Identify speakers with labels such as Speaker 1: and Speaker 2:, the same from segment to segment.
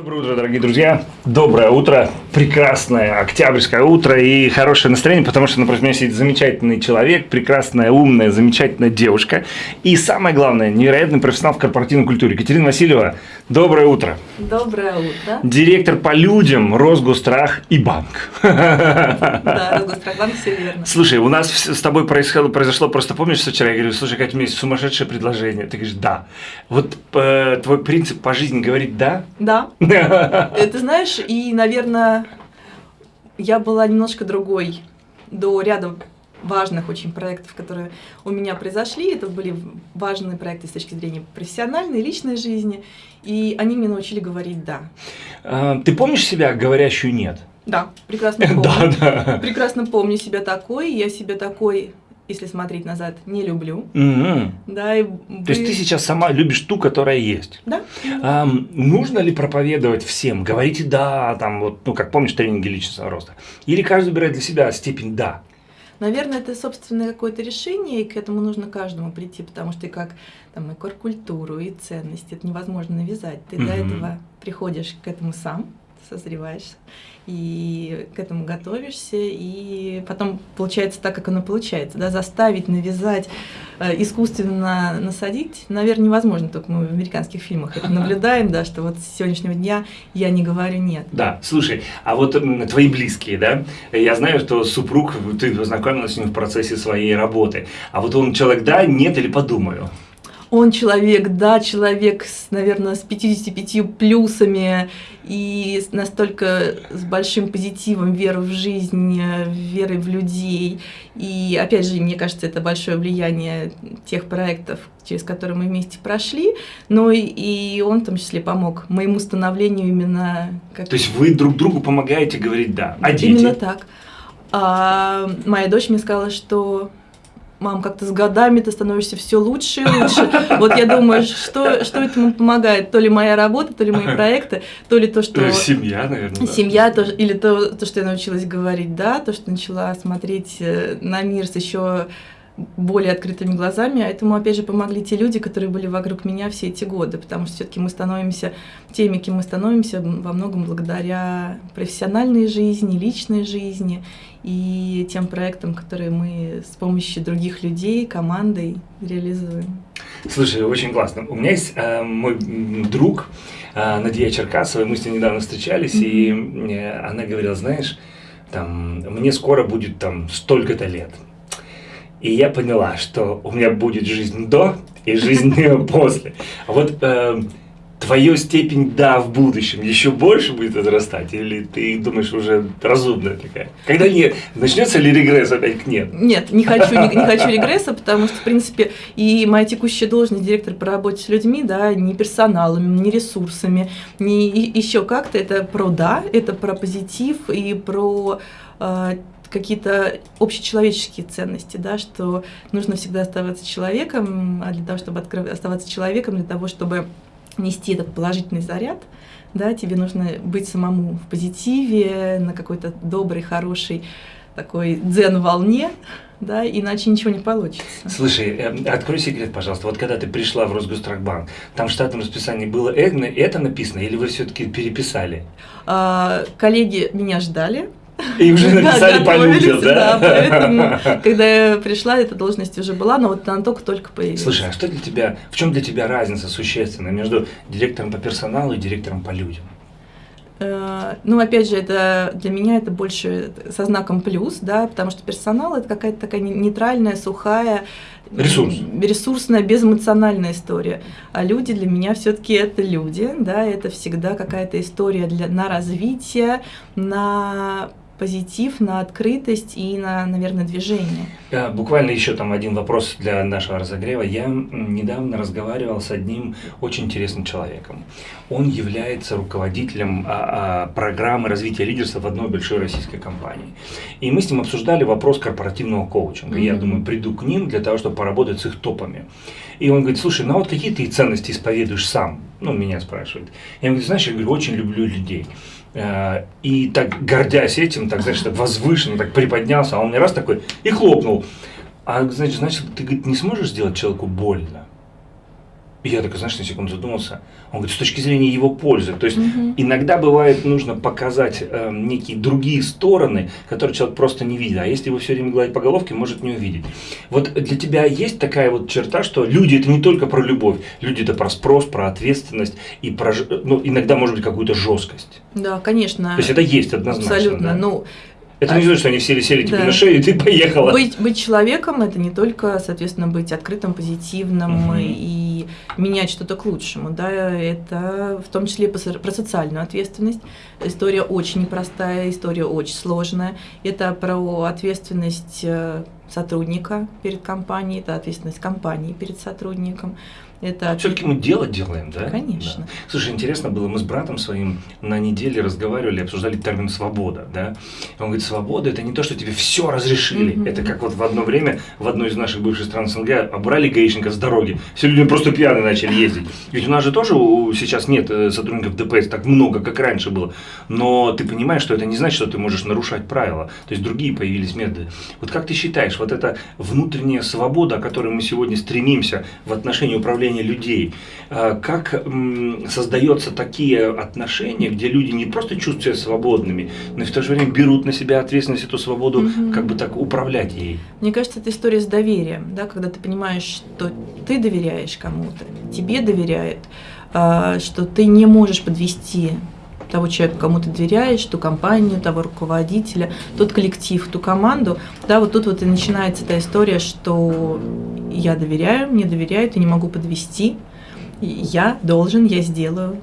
Speaker 1: Доброе утро, дорогие друзья. Доброе утро, прекрасное октябрьское утро и хорошее настроение, потому что напротив меня сидит замечательный человек, прекрасная, умная, замечательная девушка. И самое главное, невероятный профессионал в корпоративной культуре. Екатерина Васильева, доброе утро.
Speaker 2: Доброе утро.
Speaker 1: Директор по людям, Росгострах и банк.
Speaker 2: Да, Росгострахбанк, все верно.
Speaker 1: Слушай, у нас с тобой произошло, произошло просто, помнишь, вчера я говорю, слушай, Катя, у меня есть сумасшедшее предложение. Ты говоришь, да. Вот э, твой принцип по жизни говорит да?
Speaker 2: Да. Ты знаешь, и, наверное, я была немножко другой до ряда важных очень проектов, которые у меня произошли. Это были важные проекты с точки зрения профессиональной, личной жизни. И они меня научили говорить «да».
Speaker 1: А, Ты помнишь себя говорящую «нет»?
Speaker 2: Да, прекрасно помню.
Speaker 1: Да, да.
Speaker 2: Прекрасно помню себя такой. Я себя такой, если смотреть назад, не люблю.
Speaker 1: Мгм.
Speaker 2: Да, и
Speaker 1: То есть
Speaker 2: вы-
Speaker 1: ты сейчас сама любишь ту, которая есть.
Speaker 2: Да.
Speaker 1: Ам, нужно ли проповедовать всем? Говорите «да», там вот, ну, как помнишь, тренинги личностного роста? Или каждый выбирает для себя степень «да»?
Speaker 2: Наверное, это собственное какое-то решение, и к этому нужно каждому прийти, потому что и как там и культуру, и ценности это невозможно навязать. Ты до
Speaker 1: Мгм.
Speaker 2: этого приходишь к этому сам, созреваешь, и к этому готовишься, и потом получается так, как оно получается. Да? Заставить, навязать, э, искусственно насадить, наверное, невозможно, только мы в американских фильмах это наблюдаем, да, что вот с сегодняшнего дня я не говорю «нет».
Speaker 1: Да, слушай, а вот м, твои близкие, да? Я знаю, что супруг, ты познакомилась с ним в процессе своей работы. А вот он человек «да», «нет» или «подумаю»?
Speaker 2: Он человек, да, человек, с, наверное, с 55 плюсами и настолько с большим позитивом, верой в жизнь, верой в людей. И опять же, мне кажется, это большое влияние тех проектов, через которые мы вместе прошли. Но и, и он в том числе помог моему становлению именно как
Speaker 1: То есть вы друг другу помогаете говорить «да». А дети?
Speaker 2: Именно так. А моя дочь мне сказала, что мам, как-то с годами ты становишься все лучше и лучше. Вот я думаю, что, что этому помогает? То ли моя работа, то ли мои проекты, то ли то, что
Speaker 1: Семья, наверное. да.
Speaker 2: семья, то, или то, то, что я научилась говорить «да», то, что начала смотреть э, на мир с еще более открытыми глазами, а этому, опять же, помогли те люди, которые были вокруг меня все эти годы, потому что все-таки мы становимся теми, кем мы становимся, во многом благодаря профессиональной жизни, личной жизни и тем проектам, которые мы с помощью других людей, командой реализуем.
Speaker 1: Слушай, очень классно. У меня есть э, мой друг э, Надия Черкасова, мы с ней недавно встречались, и э, она говорила, знаешь, там, мне скоро будет там столько-то лет. И я поняла, что у меня будет жизнь до и жизнь после. А вот э, твою степень «да» в будущем еще больше будет возрастать? Или ты думаешь уже разумная такая? Когда не начнется ли регресс опять к «нет»?
Speaker 2: Нет, не хочу, не, не хочу регресса, потому что, в принципе, и моя текущая должность директор по работе с людьми, да, не персоналом, не ресурсами, не еще как-то, это про да, это про позитив и про э, какие-то общечеловеческие ценности, да, что нужно всегда оставаться человеком, а для того, чтобы откры- оставаться человеком, для того, чтобы нести этот положительный заряд, да, тебе нужно быть самому в позитиве, на какой-то доброй, хорошей такой дзен-волне, да, иначе ничего не получится.
Speaker 1: Слушай, э, открой секрет, пожалуйста. Вот когда ты пришла в Росгострахбанк, там в штатном расписании было это, это написано, или вы все-таки переписали?
Speaker 2: А, коллеги меня ждали.
Speaker 1: И уже написали по людям, да?
Speaker 2: поэтому, когда я пришла, эта должность уже была, но вот она только-только появилась.
Speaker 1: Слушай, а что для тебя, в чем для тебя разница существенная между директором по персоналу и директором по людям?
Speaker 2: Э, Ну, опять же, это для меня это больше со знаком плюс, да, потому что персонал это какая-то такая не- нейтральная, сухая,
Speaker 1: Ресурс.
Speaker 2: ресурсная, безэмоциональная история. А люди для меня все-таки это люди, да, это всегда какая-то история для, на развитие, на позитив, на открытость и на, наверное, движение.
Speaker 1: Э, Буквально еще там один вопрос для нашего разогрева. Я недавно разговаривал с одним очень интересным человеком. Он является руководителем а, а, программы развития лидерства в одной большой российской компании. И мы с ним обсуждали вопрос корпоративного коучинга. Я
Speaker 2: Мгм.
Speaker 1: думаю, приду к ним для того, чтобы поработать с их топами. И он говорит, слушай, ну а вот какие ты ценности исповедуешь сам? Ну, меня спрашивает. Я ему говорю, знаешь, я говорю, очень люблю людей. Э, И так, гордясь этим, так, знаешь, так возвышенно, так приподнялся, а он мне раз такой и хлопнул. А, значит, значит, ты говорит, не сможешь сделать человеку больно? Я так, знаешь, на секунду задумался. Он говорит, с точки зрения его пользы. То есть
Speaker 2: Мгм.
Speaker 1: иногда бывает нужно показать э, некие другие стороны, которые человек просто не видит. А если его все время гладить по головке, может не увидеть. Вот для тебя есть такая вот черта, что люди это не только про любовь, люди это про спрос, про ответственность и про, ну, иногда может быть какую-то жесткость.
Speaker 2: Да, конечно.
Speaker 1: То есть это есть однозначно.
Speaker 2: Абсолютно.
Speaker 1: да?
Speaker 2: Ну,
Speaker 1: это не значит, что они все сели тебе
Speaker 2: Да.
Speaker 1: на шею, и ты поехала.
Speaker 2: Быть, быть человеком это не только, соответственно, быть открытым, позитивным
Speaker 1: Мгм.
Speaker 2: и менять что-то к лучшему, да, это в том числе про социальную ответственность. История очень непростая, история очень сложная. Это про ответственность э, сотрудника перед компанией, это ответственность компании перед сотрудником. Это
Speaker 1: Все-таки мы дело делаем, да?
Speaker 2: Конечно.
Speaker 1: Да. Слушай, интересно было, мы с братом своим на неделе разговаривали, обсуждали термин «свобода», да? Он говорит, свобода – это не то, что тебе все разрешили.
Speaker 2: Мгм.
Speaker 1: Это как вот в одно время в одной из наших бывших стран СНГ обрали гаишников с дороги. Все люди просто пьяные начали ездить. Ведь у нас же тоже сейчас нет э, сотрудников ДПС так много, как раньше было. Но ты понимаешь, что это не значит, что ты можешь нарушать правила. То есть другие появились методы. Вот как ты считаешь, вот эта внутренняя свобода, о которой мы сегодня стремимся в отношении управления людей, э, как м, создается такие отношения, где люди не просто чувствуют себя свободными, но и в то же время берут на себя ответственность эту свободу,
Speaker 2: Мгм.
Speaker 1: как бы так управлять ей.
Speaker 2: Мне кажется, это история с доверием, да, когда ты понимаешь, что ты доверяешь кому-то, тебе доверяют, а, что ты не можешь подвести того человека, кому ты доверяешь, ту компанию, того руководителя, тот коллектив, ту команду. Да, вот тут вот и начинается эта история, что я доверяю, мне доверяют, я не могу подвести, и я должен, я сделаю.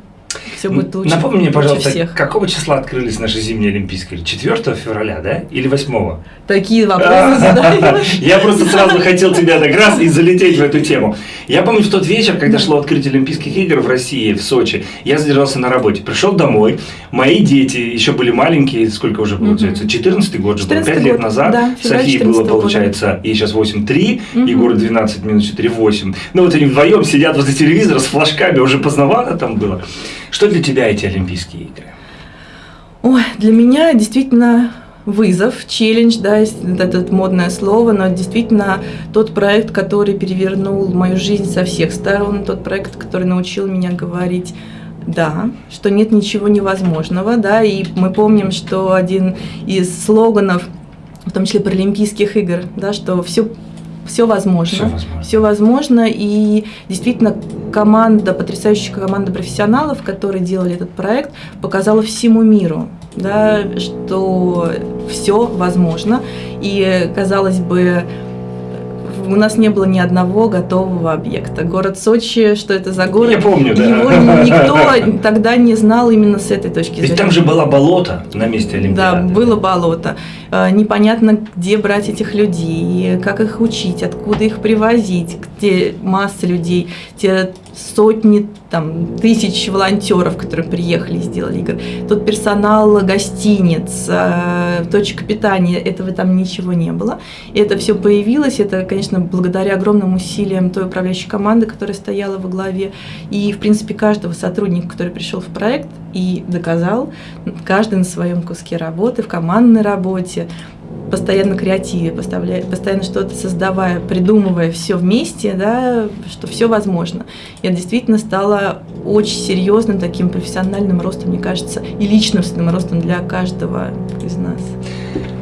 Speaker 2: Все будет лучше,
Speaker 1: Напомни мне, пожалуйста,
Speaker 2: всех.
Speaker 1: какого числа открылись наши зимние Олимпийские? 4 февраля, да? Или 8?
Speaker 2: Такие вопросы задаешь.
Speaker 1: Я просто сразу хотел тебя так раз и залететь в эту тему. Я помню в тот вечер, когда шло открытие Олимпийских игр в России, в Сочи, я задержался на работе. Пришел домой, мои дети еще были маленькие, сколько уже получается? 14 год же был,
Speaker 2: 14-й
Speaker 1: 5 лет назад. Софии
Speaker 2: 14-го
Speaker 1: было, получается, ей сейчас 8-3,
Speaker 2: Мгм.
Speaker 1: Егору 12 минус 4, 8. Ну вот они вдвоем сидят возле телевизора с флажками, уже поздновато там было. Что для тебя эти Олимпийские игры?
Speaker 2: Ой, для меня действительно вызов, челлендж, да, это модное слово, но действительно тот проект, который перевернул мою жизнь со всех сторон, тот проект, который научил меня говорить да, что нет ничего невозможного, да, и мы помним, что один из слоганов, в том числе Паралимпийских игр, да, что все все возможно.
Speaker 1: Всё возможно.
Speaker 2: Все возможно. И действительно, команда, потрясающая команда профессионалов, которые делали этот проект, показала всему миру, да, что все возможно. И, казалось бы, у нас не было ни одного готового объекта. Город Сочи, что это за город?
Speaker 1: Я помню, да.
Speaker 2: Его ни- никто тогда не знал именно с этой точки
Speaker 1: Ведь
Speaker 2: зрения.
Speaker 1: там же было болото на месте
Speaker 2: Да,
Speaker 1: Олимпиады.
Speaker 2: было болото. Э, Непонятно, где брать этих людей, как их учить, откуда их привозить, где масса людей, те сотни, там, тысяч волонтеров, которые приехали и сделали игры. Тот персонал гостиниц, э, точка питания, этого там ничего не было. И это все появилось. Это, конечно, благодаря огромным усилиям той управляющей команды, которая стояла во главе. И, в принципе, каждого сотрудника, который пришел в проект и доказал, каждый на своем куске работы, в командной работе, постоянно креативе, постоянно что-то создавая, придумывая все вместе, да, что все возможно. Это действительно стало очень серьезным таким профессиональным ростом, мне кажется, и личностным ростом для каждого из нас.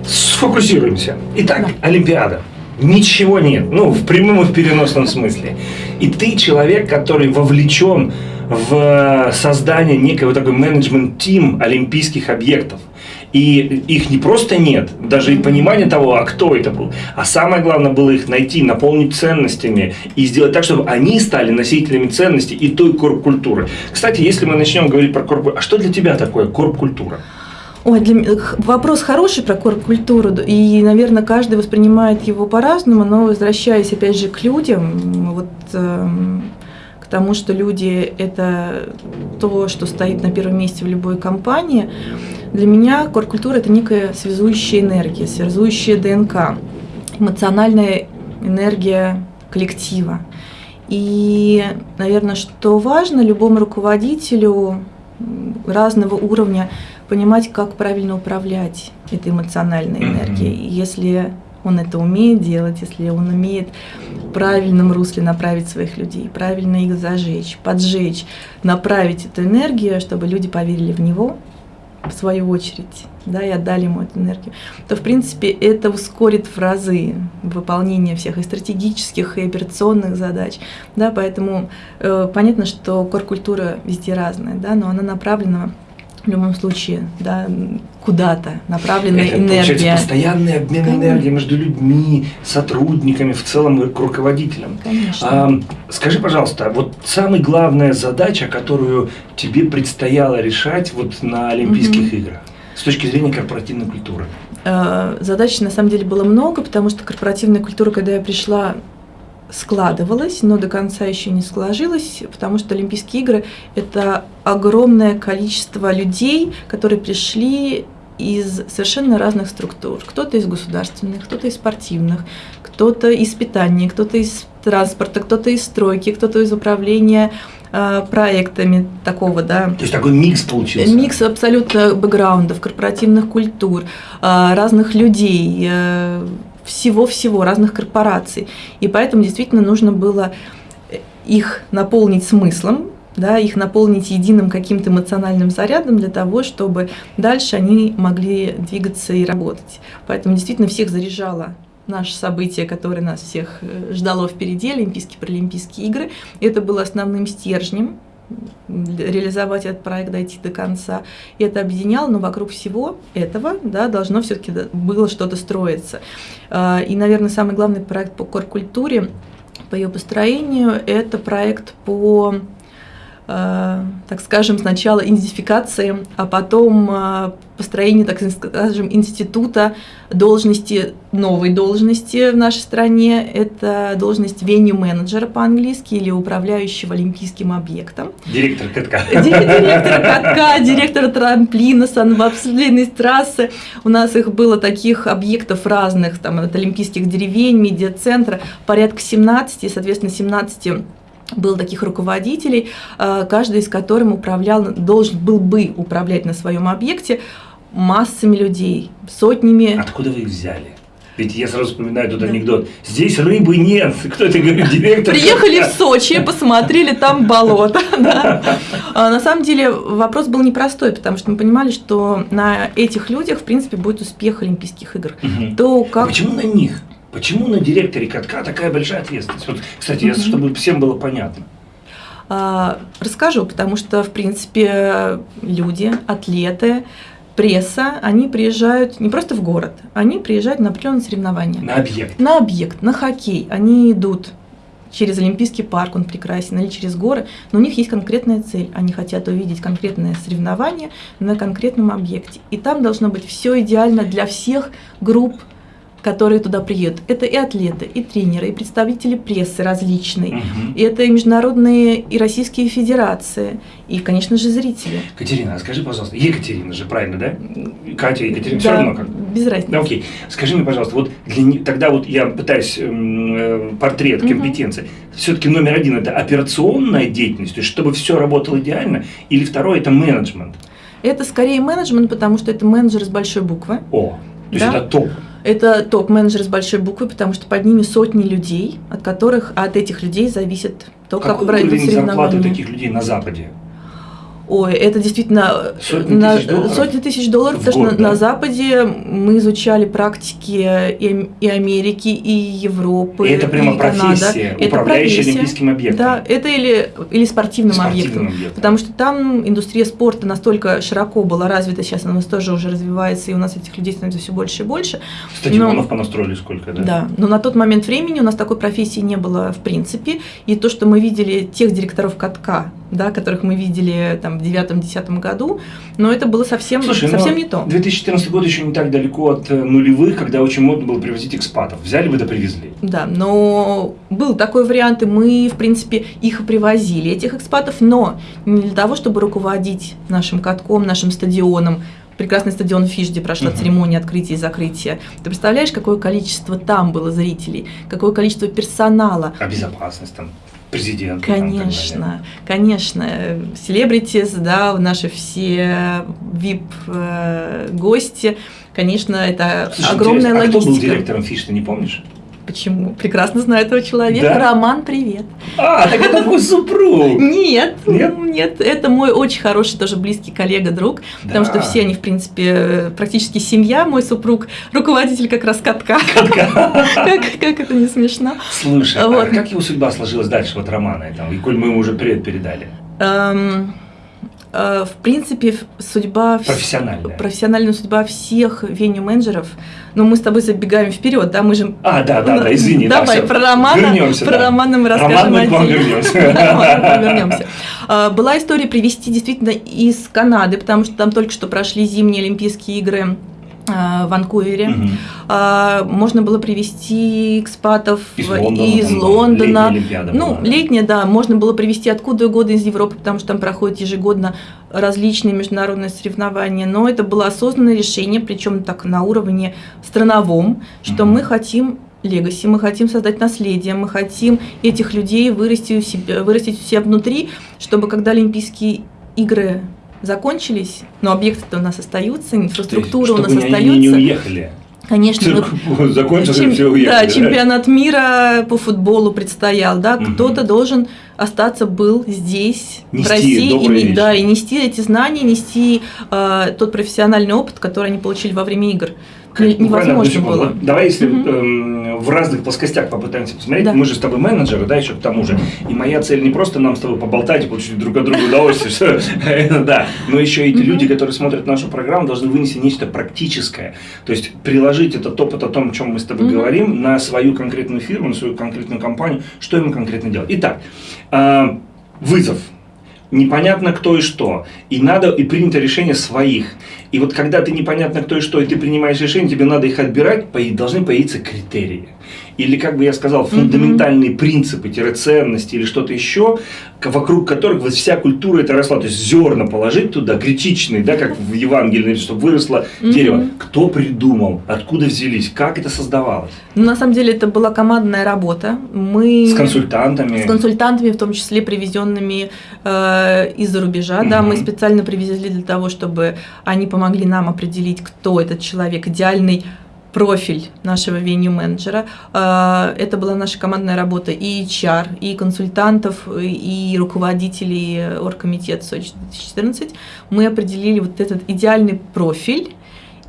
Speaker 1: Сфокусируемся. Итак,
Speaker 2: Да.
Speaker 1: Олимпиада. Ничего нет, ну, в прямом и в переносном смысле. И ты человек, который вовлечен в создание некого такой менеджмент-тим олимпийских объектов. И их не просто нет, даже и понимание того, а кто это был. А самое главное было их найти, наполнить ценностями и сделать так, чтобы они стали носителями ценностей и той корп-культуры. Кстати, если мы начнем говорить про корп а что для тебя такое корп-культура?
Speaker 2: Ой, для вопрос хороший про корп-культуру, и, наверное, каждый воспринимает его по-разному, но возвращаясь опять же к людям, вот эм, к тому, что люди – это то, что стоит на первом месте в любой компании, для меня корп-культура – это некая связующая энергия, связующая ДНК, эмоциональная энергия коллектива. И, наверное, что важно любому руководителю разного уровня понимать, как правильно управлять этой эмоциональной энергией. Если он это умеет делать, если он умеет в правильном русле направить своих людей, правильно их зажечь, поджечь, направить эту энергию, чтобы люди поверили в него, в свою очередь, да, и отдали ему эту энергию, то, в принципе, это ускорит в разы выполнение всех и стратегических, и операционных задач, да, поэтому э, понятно, что коркультура везде разная, да, но она направлена в любом случае, да, куда-то направленная
Speaker 1: Это,
Speaker 2: энергия.
Speaker 1: Получается, постоянный обмен
Speaker 2: Конечно.
Speaker 1: энергией между людьми, сотрудниками, в целом к руководителям.
Speaker 2: Конечно.
Speaker 1: А, скажи, пожалуйста, вот самая главная задача, которую тебе предстояло решать вот на Олимпийских
Speaker 2: Мгм.
Speaker 1: играх с точки зрения корпоративной культуры?
Speaker 2: Э, Задач на самом деле было много, потому что корпоративная культура, когда я пришла, складывалась, но до конца еще не сложилась, потому что Олимпийские игры – это огромное количество людей, которые пришли из совершенно разных структур. Кто-то из государственных, кто-то из спортивных, кто-то из питания, кто-то из транспорта, кто-то из стройки, кто-то из управления э, проектами такого, да,
Speaker 1: То есть такой микс получился.
Speaker 2: Микс абсолютно бэкграундов, корпоративных культур, а, разных людей, э, всего-всего, разных корпораций. И поэтому действительно нужно было их наполнить смыслом, да, их наполнить единым каким-то эмоциональным зарядом для того, чтобы дальше они могли двигаться и работать. Поэтому действительно всех заряжало наше событие, которое нас всех э, ждало впереди, Олимпийские Паралимпийские игры. Это было основным стержнем реализовать этот проект, дойти до конца. И это объединяло, но вокруг всего этого да, должно все-таки было что-то строиться. А, И, наверное, самый главный проект по коркультуре, по ее построению, это проект по так скажем, сначала идентификации, а потом э, построению, так скажем, института должности, новой должности в нашей стране. Это должность веню-менеджера по-английски или управляющего олимпийским объектом.
Speaker 1: Директор катка.
Speaker 2: Директор катка, директор трамплина, санвобследной трассы. У нас их было таких объектов разных, там, от олимпийских деревень, медиацентра, порядка 17, и, соответственно, 17 было таких руководителей, э, каждый из которых управлял, должен был бы управлять на своем объекте массами людей, сотнями.
Speaker 1: Откуда вы их взяли? Ведь я сразу вспоминаю тот анекдот. Здесь рыбы нет. Кто это говорит? Директор.
Speaker 2: Приехали в Сочи, посмотрели там болото. Да. А на самом деле вопрос был непростой, потому что мы понимали, что на этих людях, в принципе, будет успех Олимпийских игр.
Speaker 1: Мгм.
Speaker 2: То как
Speaker 1: Почему на них? Почему на директоре катка такая большая ответственность? Вот, кстати, я,
Speaker 2: Мгм.
Speaker 1: чтобы всем было понятно.
Speaker 2: А, Расскажу, потому что, в принципе, люди, атлеты, пресса, они приезжают не просто в город, они приезжают на определенные соревнования.
Speaker 1: На объект.
Speaker 2: На объект, на хоккей. Они идут через Олимпийский парк, он прекрасен, или через горы, но у них есть конкретная цель. Они хотят увидеть конкретное соревнование на конкретном объекте. И там должно быть все идеально для всех групп которые туда приедут. Это и атлеты, и тренеры, и представители прессы различной.
Speaker 1: Мгм.
Speaker 2: И это и международные, и российские федерации, и, конечно же, зрители.
Speaker 1: Катерина, а скажи, пожалуйста, Екатерина же, правильно, да? Катя, Екатерина, все
Speaker 2: Да,
Speaker 1: равно как.
Speaker 2: без разницы.
Speaker 1: Да, окей. Скажи мне, пожалуйста, вот для тогда вот я пытаюсь эм, э, портрет
Speaker 2: Мгм.
Speaker 1: компетенции. Все-таки номер один это операционная деятельность, то есть чтобы все работало идеально, или второе это менеджмент.
Speaker 2: Это скорее менеджмент, потому что это менеджер с большой буквы.
Speaker 1: О, то есть
Speaker 2: Да.
Speaker 1: это топ.
Speaker 2: Это топ-менеджер с большой буквы, потому что под ними сотни людей, от которых, от этих людей зависит то, как
Speaker 1: Какой
Speaker 2: пройдут
Speaker 1: уровень зарплаты
Speaker 2: соревнования.
Speaker 1: таких людей на Западе?
Speaker 2: Ой, это действительно э,
Speaker 1: Сотни
Speaker 2: на-
Speaker 1: тысяч долларов?
Speaker 2: сотни тысяч долларов,
Speaker 1: В
Speaker 2: потому
Speaker 1: год,
Speaker 2: что
Speaker 1: да?
Speaker 2: на Западе мы изучали практики и, и Америки, и Европы,
Speaker 1: И это прямо
Speaker 2: и Канада.
Speaker 1: профессия,
Speaker 2: Это
Speaker 1: управляющая
Speaker 2: профессия.
Speaker 1: олимпийским объектом.
Speaker 2: Да, это или, или спортивным,
Speaker 1: Спортивным
Speaker 2: объектом.
Speaker 1: объектом.
Speaker 2: Потому что там индустрия спорта настолько широко была развита, сейчас она у нас тоже уже развивается, и у нас этих людей становится все больше и больше.
Speaker 1: Стадионов
Speaker 2: Но-
Speaker 1: понастроили сколько, да?
Speaker 2: Да, но на тот момент времени у нас такой профессии не было в принципе. И то, что мы видели тех директоров катка, да, которых мы видели там в девятом-десятом году, но это было совсем,
Speaker 1: Слушай,
Speaker 2: совсем
Speaker 1: ну,
Speaker 2: не то.
Speaker 1: 2014 год еще не так далеко от э, нулевых, когда очень модно было привозить экспатов. Взяли бы да привезли.
Speaker 2: Да, но был такой вариант, и мы, в принципе, их и привозили, этих экспатов, но не для того, чтобы руководить нашим катком, нашим стадионом, прекрасный стадион Фиш, где прошла
Speaker 1: Мгм.
Speaker 2: церемония открытия и закрытия. Ты представляешь, какое количество там было зрителей, какое количество персонала,
Speaker 1: А безопасность там, президент.
Speaker 2: Конечно, конечно. Селебритис, да, наши все VIP-гости, э, конечно, это
Speaker 1: Слушай,
Speaker 2: огромная логистика.
Speaker 1: А кто был директором Фиш, ты не помнишь?
Speaker 2: Почему? Прекрасно знаю этого человека.
Speaker 1: Да?
Speaker 2: Роман, привет.
Speaker 1: А, так это твой супруг!
Speaker 2: Нет,
Speaker 1: Нет?
Speaker 2: нет, это мой очень хороший, тоже близкий коллега, друг, потому
Speaker 1: Да.
Speaker 2: что все они, в принципе, практически семья. Мой супруг руководитель как раз катка. Как, как это не смешно.
Speaker 1: Слушай, а
Speaker 2: Вот.
Speaker 1: как его судьба сложилась дальше, вот Романа, этого, и коль мы ему уже привет передали?
Speaker 2: Эм, В принципе, судьба...
Speaker 1: Профессиональная.
Speaker 2: Профессиональная судьба всех веню-менеджеров. Но мы с тобой забегаем вперед, да, мы же...
Speaker 1: А, да, да, да, извини. да,
Speaker 2: Давай,
Speaker 1: всё.
Speaker 2: про Романа,
Speaker 1: Вернемся,
Speaker 2: про
Speaker 1: да.
Speaker 2: Романа мы
Speaker 1: Роман,
Speaker 2: расскажем
Speaker 1: мы к вам вернемся.
Speaker 2: Да. А, Была история привезти действительно из Канады, потому что там только что прошли зимние Олимпийские игры в Ванкувере. А, Можно было привезти экспатов
Speaker 1: Из Лондона.
Speaker 2: из Лондона.
Speaker 1: летняя
Speaker 2: Ну,
Speaker 1: была, да.
Speaker 2: летняя, да, можно было привезти откуда угодно из Европы, потому что там проходят ежегодно различные международные соревнования. Но это было осознанное решение, причем так на уровне страновом, что
Speaker 1: Мгм.
Speaker 2: мы хотим легаси, мы хотим создать наследие, мы хотим этих людей вырасти у себя, вырастить у себя внутри, чтобы когда Олимпийские игры закончились, но объекты-то у нас остаются, инфраструктура у
Speaker 1: Чтобы
Speaker 2: нас
Speaker 1: они
Speaker 2: остается.
Speaker 1: не уехали.
Speaker 2: Конечно,
Speaker 1: Цирк закончился,
Speaker 2: Чем-
Speaker 1: все уехали.
Speaker 2: да, чемпионат мира по футболу предстоял, да,
Speaker 1: Мгм.
Speaker 2: кто-то должен остаться был здесь,
Speaker 1: Нести
Speaker 2: в России, и, да, и нести эти знания, нести э, тот профессиональный опыт, который они получили во время игр. Невозможно было.
Speaker 1: Давай, если
Speaker 2: Мгм.
Speaker 1: эм, в разных плоскостях попытаемся посмотреть.
Speaker 2: Да.
Speaker 1: Мы же с тобой менеджеры, да, еще к тому же. И моя цель не просто нам с тобой поболтать и получить друг от друга удовольствие, да, но еще эти люди, которые смотрят нашу программу, должны вынести нечто практическое. То есть приложить этот опыт о том, о чем мы с тобой говорим, на свою конкретную фирму, на свою конкретную компанию, что ему конкретно делать. Итак, а, вызов. Непонятно кто и что. И надо, и принято решение своих. И вот когда ты непонятно кто и что, и ты принимаешь решение, тебе надо их отбирать, должны появиться критерии. Или, как бы я сказал, фундаментальные принципы, ценности или что-то еще, вокруг которых вот вся культура это росла. То есть зерна положить туда, критичные, да, как в Евангелии, чтобы выросло
Speaker 2: Мгм.
Speaker 1: дерево. Кто придумал, откуда взялись, как это создавалось?
Speaker 2: Ну, на самом деле это была командная работа. Мы
Speaker 1: С консультантами.
Speaker 2: с консультантами, в том числе привезенными э, из-за рубежа. Да,
Speaker 1: Мгм.
Speaker 2: мы специально привезли для того, чтобы они помогли нам определить, кто этот человек, идеальный профиль нашего веню-менеджера. Э, Это была наша командная работа и HR, и консультантов, и руководителей оргкомитета Сочи 2014. Мы определили вот этот идеальный профиль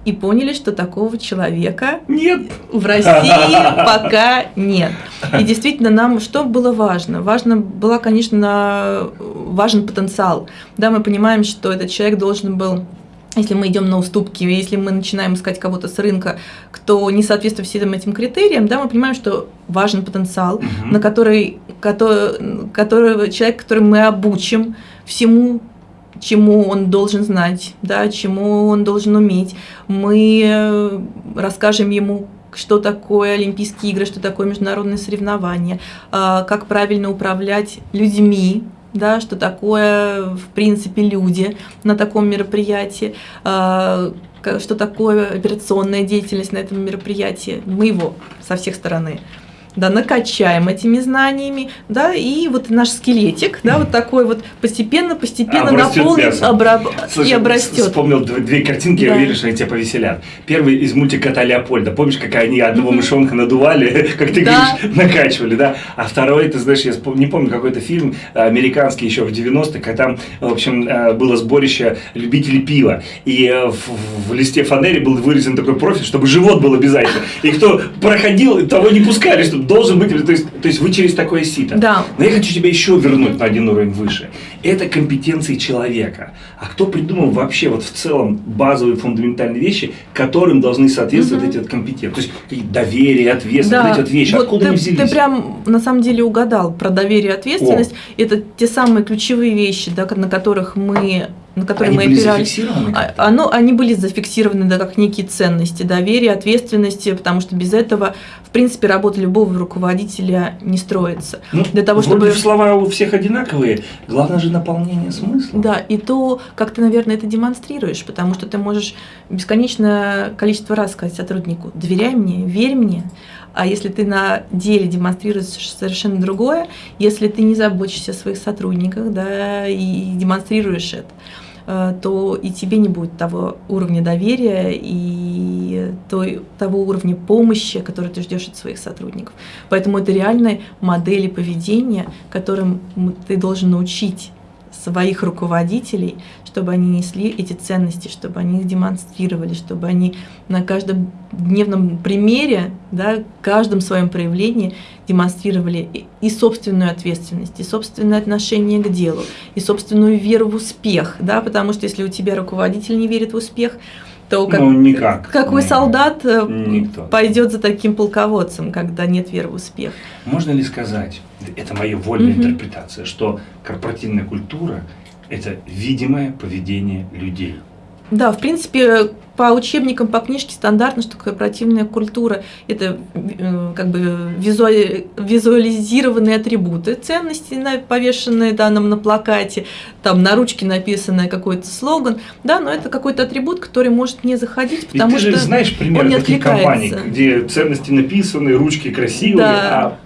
Speaker 2: и поняли, что такого человека
Speaker 1: Нет.
Speaker 2: в России пока нет. И действительно, нам что было важно? Важно было, конечно, важен потенциал. Да, мы понимаем, что этот человек должен был если мы идем на уступки, если мы начинаем искать кого-то с рынка, кто не соответствует всем этим критериям, да, мы понимаем, что важен потенциал,
Speaker 1: Мгм.
Speaker 2: на который, который, который человек, который мы обучим всему, чему он должен знать, да, чему он должен уметь. Мы э, расскажем ему, что такое Олимпийские игры, что такое международные соревнования, а, как правильно управлять людьми, да, что такое, в принципе, люди на таком мероприятии, а, что такое операционная деятельность на этом мероприятии. Мы его со всех стороны да, накачаем этими знаниями, да, и вот наш скелетик, да, вот такой вот постепенно-постепенно наполнит обра-
Speaker 1: Слушай,
Speaker 2: и обрастет.
Speaker 1: Вспомнил дв- две картинки, я
Speaker 2: Да.
Speaker 1: уверен, что они тебя повеселят. Первый из мультика «Кота Леопольда». Помнишь, как они одного мышонка надували, как ты
Speaker 2: Да.
Speaker 1: говоришь, накачивали, да? А второй, ты знаешь, я не помню, какой-то фильм американский еще в 90-х, когда там, в общем, э, было сборище любителей пива. И э, в, в листе фанери был вырезан такой профиль, чтобы живот был обязательно. И кто проходил, того не пускали, чтобы должен быть... То есть, то есть вы через такое сито.
Speaker 2: Да.
Speaker 1: Но я хочу тебя еще вернуть на один уровень выше. Это компетенции человека. А кто придумал вообще вот в целом базовые фундаментальные вещи, которым должны соответствовать
Speaker 2: Мгм.
Speaker 1: эти вот компетенции? То есть какие доверие, ответственность, вот эти вот вещи.
Speaker 2: вот
Speaker 1: Откуда
Speaker 2: ты,
Speaker 1: они взялись?
Speaker 2: ты прям на самом деле угадал про доверие и ответственность. Это те самые ключевые вещи, да, на которых мы, на которые
Speaker 1: они
Speaker 2: мы
Speaker 1: были
Speaker 2: опирались. А-? Оно, они были зафиксированы да, как некие ценности, доверие, ответственности, потому что без этого, в принципе, работа любого руководителя не строится.
Speaker 1: Ну,
Speaker 2: для того, чтобы-
Speaker 1: слова у всех одинаковые. Главное же наполнение смысла.
Speaker 2: Да, и то, как ты, наверное, это демонстрируешь, потому что ты можешь бесконечное количество раз сказать сотруднику, доверяй мне, верь мне, а если ты на деле демонстрируешь совершенно другое, если ты не заботишься о своих сотрудниках, да, и демонстрируешь это, то и тебе не будет того уровня доверия и той, того уровня помощи, который ты ждешь от своих сотрудников. Поэтому это реальные модели поведения, которым ты должен научить своих руководителей, чтобы они несли эти ценности, чтобы они их демонстрировали, чтобы они на каждом дневном примере, да, каждом своем проявлении демонстрировали и, собственную ответственность, и собственное отношение к делу, и собственную веру в успех, да, потому что если у тебя руководитель не верит в успех, то как,
Speaker 1: ну, никак.
Speaker 2: какой
Speaker 1: Нет.
Speaker 2: солдат э,
Speaker 1: Никто.
Speaker 2: пойдет за таким полководцем, когда нет веры в успех?
Speaker 1: Можно ли сказать, это моя вольная
Speaker 2: Мгм.
Speaker 1: интерпретация, что корпоративная культура – это видимое поведение людей?
Speaker 2: Да, в принципе, по учебникам, по книжке стандартно, что корпоративная культура – это э, как бы визуали- визуализированные атрибуты ценности, повешенные да, нам на плакате, там на ручке написанный какой-то слоган, да, но это какой-то атрибут, который может не заходить,
Speaker 1: Ведь
Speaker 2: потому
Speaker 1: ты же
Speaker 2: что
Speaker 1: знаешь примеры
Speaker 2: он не
Speaker 1: таких компаний, где ценности написаны, ручки красивые,
Speaker 2: Да. а,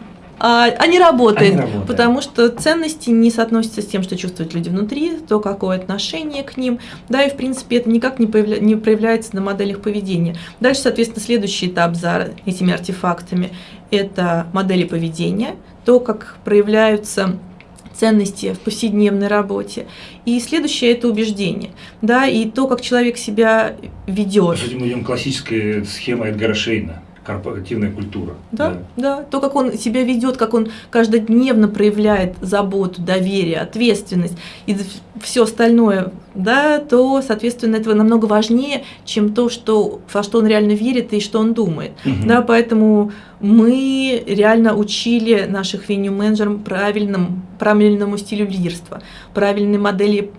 Speaker 2: а не работает,
Speaker 1: Они работают.
Speaker 2: потому что ценности не соотносятся с тем, что чувствуют люди внутри, то какое отношение к ним, да, и в принципе это никак не, появля- не проявляется на моделях поведения. Дальше, соответственно, следующий этап за этими артефактами – это модели поведения, то, как проявляются ценности в повседневной работе. И следующее – это убеждение, да, и то, как человек себя ведет.
Speaker 1: Мы идем классическая схема Эдгара Шейна, корпоративная культура.
Speaker 2: Да, да, то, как он себя ведет, как он каждодневно проявляет заботу, доверие, ответственность и все остальное, да, то, соответственно, этого намного важнее, чем то, что, во что он реально верит и что он думает.
Speaker 1: Мгм.
Speaker 2: Да, поэтому мы реально учили наших веню-менеджерам правильному, правильному стилю лидерства, правильной модели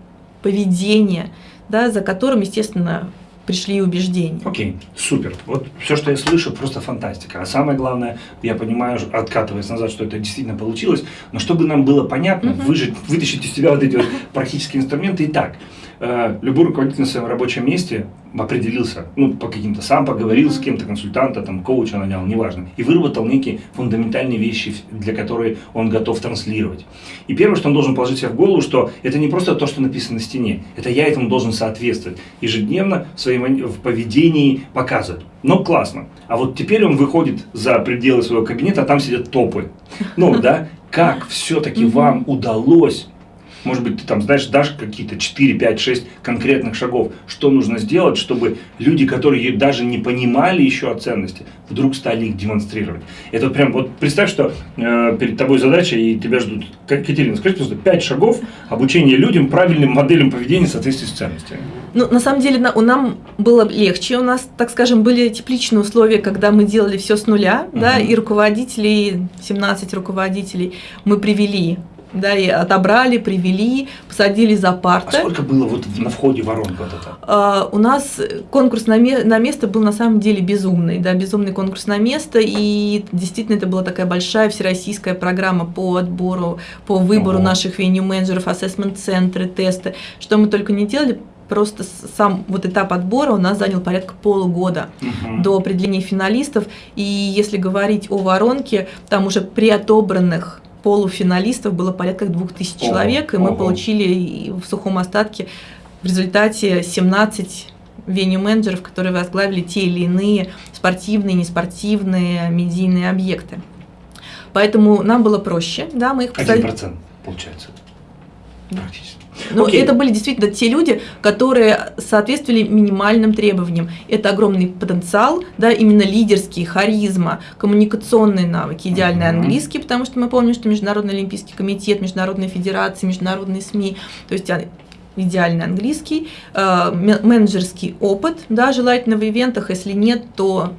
Speaker 2: поведения, да, за которым, естественно, пришли и убеждения.
Speaker 1: Окей, супер. Вот все, что я слышу, просто фантастика. А самое главное, я понимаю, откатываясь назад, что это действительно получилось, но чтобы нам было понятно,
Speaker 2: Мгм.
Speaker 1: выжить, вытащить из себя вот эти вот практические инструменты. Итак, э, любой руководитель на своем рабочем месте определился, ну, по каким-то, сам поговорил с кем-то, консультанта, там, коуча нанял, неважно, и выработал некие фундаментальные вещи, для которые он готов транслировать. И первое, что он должен положить себе в голову, что это не просто то, что написано на стене, это я этому должен соответствовать. Ежедневно в своем в поведении показывать. Но классно. А вот теперь он выходит за пределы своего кабинета, а там сидят топы. Ну, да, как все-таки вам удалось может быть, ты там знаешь, дашь какие-то 4, 5, 6 конкретных шагов, что нужно сделать, чтобы люди, которые даже не понимали еще о ценности, вдруг стали их демонстрировать. Это прям, вот представь, что э, перед тобой задача, и тебя ждут. Как, Катерина, скажи, пожалуйста, 5 шагов обучения людям правильным моделям поведения в соответствии с ценностями.
Speaker 2: Ну, на самом деле, на, у нам было легче. У нас, так скажем, были тепличные условия, когда мы делали все с нуля, да,
Speaker 1: Мгм.
Speaker 2: и руководителей, 17 руководителей мы привели, да, и отобрали, привели, посадили за
Speaker 1: А
Speaker 2: парты.
Speaker 1: сколько было вот на входе воронка вот это?
Speaker 2: А, у нас конкурс на, ме- на место был на самом деле безумный, да, безумный конкурс на место, и действительно это была такая большая всероссийская программа по отбору, по выбору
Speaker 1: Ого.
Speaker 2: наших веню-менеджеров, ассессмент-центры, тесты, что мы только не делали, просто сам вот этап отбора у нас занял порядка полугода
Speaker 1: Мгм.
Speaker 2: до определения финалистов, и если говорить о воронке, там уже при отобранных полуфиналистов было порядка двух тысяч
Speaker 1: Ого,
Speaker 2: человек, и мы получили в сухом остатке в результате 17 веню-менеджеров, которые возглавили те или иные спортивные, неспортивные, медийные объекты. Поэтому нам было проще, да, мы их
Speaker 1: Один
Speaker 2: посадили.
Speaker 1: процент получается. Практически.
Speaker 2: Ну,
Speaker 1: Окей.
Speaker 2: это были действительно те люди, которые соответствовали минимальным требованиям. Это огромный потенциал, да, именно лидерский, харизма, коммуникационные навыки, идеальный
Speaker 1: Мгм.
Speaker 2: английский, потому что мы помним, что Международный Олимпийский комитет, Международные федерации, международные СМИ, то есть а, идеальный английский, э, ме- менеджерский опыт, да, желательно в ивентах, если нет, то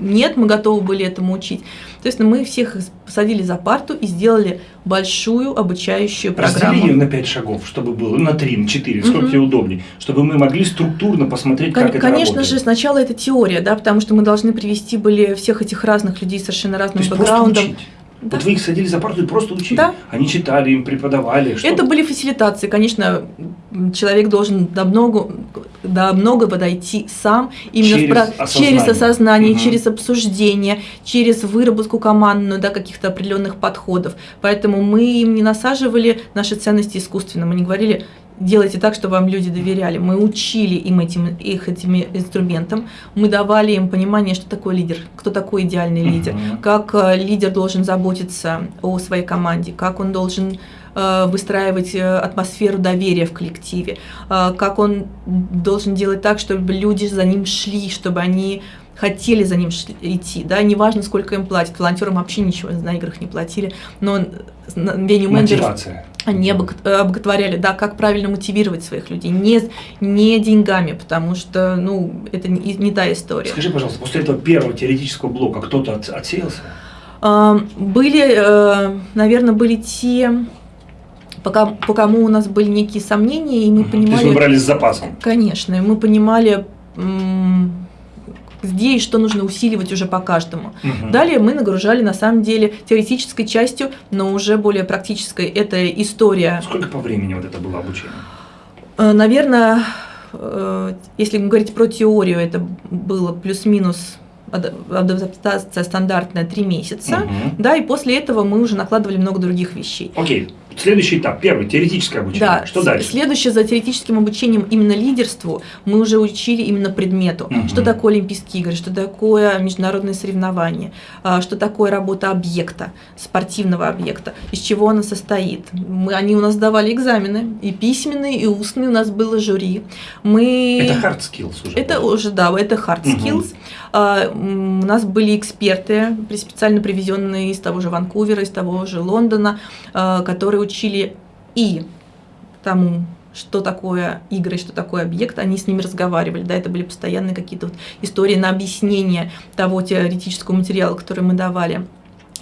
Speaker 2: нет, мы готовы были этому учить. То есть ну, мы всех посадили за парту и сделали большую обучающую
Speaker 1: Раздели
Speaker 2: программу.
Speaker 1: ее на 5 шагов, чтобы было, на 3, на 4, сколько
Speaker 2: Мгм.
Speaker 1: тебе удобнее, чтобы мы могли структурно посмотреть,
Speaker 2: Кон-
Speaker 1: как это
Speaker 2: Конечно
Speaker 1: работает.
Speaker 2: же, сначала это теория, да, потому что мы должны привести были всех этих разных людей совершенно разным бэкграундом. Да.
Speaker 1: Вот вы их садили за парту и просто учили.
Speaker 2: Да.
Speaker 1: Они читали, им преподавали. Что
Speaker 2: Это были фасилитации, конечно, человек должен намного, да, много подойти сам, именно
Speaker 1: Через
Speaker 2: в про-
Speaker 1: осознание.
Speaker 2: через осознание,
Speaker 1: Мгм.
Speaker 2: через обсуждение, через выработку командную, да, каких-то определенных подходов. Поэтому мы им не насаживали наши ценности искусственно, мы не говорили, делайте так, чтобы вам люди доверяли. Мы учили им этим, их этим инструментам, мы давали им понимание, что такое лидер, кто такой идеальный лидер,
Speaker 1: Мгм.
Speaker 2: как э, лидер должен заботиться о своей команде, как он должен э, выстраивать э, атмосферу доверия в коллективе, как он должен делать так, чтобы люди за ним шли, чтобы они хотели за ним идти, да, неважно, сколько им платят, волонтерам вообще ничего на играх не платили, но веню менеджеров они обог- э, обоготворяли, да, как правильно мотивировать своих людей, не, не деньгами, потому что, ну, это не, не та история.
Speaker 1: Скажи, пожалуйста, после этого первого теоретического блока кто-то от- отсеялся?
Speaker 2: А, Были, наверное, были те, по ком- по кому у нас были некие сомнения, и мы
Speaker 1: Мгм. То есть
Speaker 2: понимали...
Speaker 1: вы брали с запасом?
Speaker 2: Конечно, и мы понимали, где и что нужно усиливать уже по каждому.
Speaker 1: Мгм.
Speaker 2: Далее мы нагружали, на самом деле, теоретической частью, но уже более практической. Это история
Speaker 1: Сколько по времени вот это было обучение?
Speaker 2: Э, Наверное, э, если говорить про теорию, это было плюс-минус ад- адаптация стандартная три месяца.
Speaker 1: Мгм.
Speaker 2: Да, и после этого мы уже накладывали много других вещей.
Speaker 1: Окей, следующий этап, первый, теоретическое обучение.
Speaker 2: Да,
Speaker 1: Что дальше?
Speaker 2: Следующее за теоретическим обучением именно лидерству мы уже учили именно предмету.
Speaker 1: Мгм.
Speaker 2: Что такое Олимпийские игры, что такое международные соревнования, а, что такое работа объекта, спортивного объекта, из чего она состоит. Мы, они у нас давали экзамены, и письменные, и устные, у нас было жюри. Мы...
Speaker 1: Это hard skills уже.
Speaker 2: Это уже, да, это hard skills. А, м, У нас были эксперты, специально привезенные из того же Ванкувера, из того же Лондона, а, которые учили и тому, что такое игры, что такое объект, они с ними разговаривали, да, это были постоянные какие-то вот истории на объяснение того теоретического материала, который мы давали.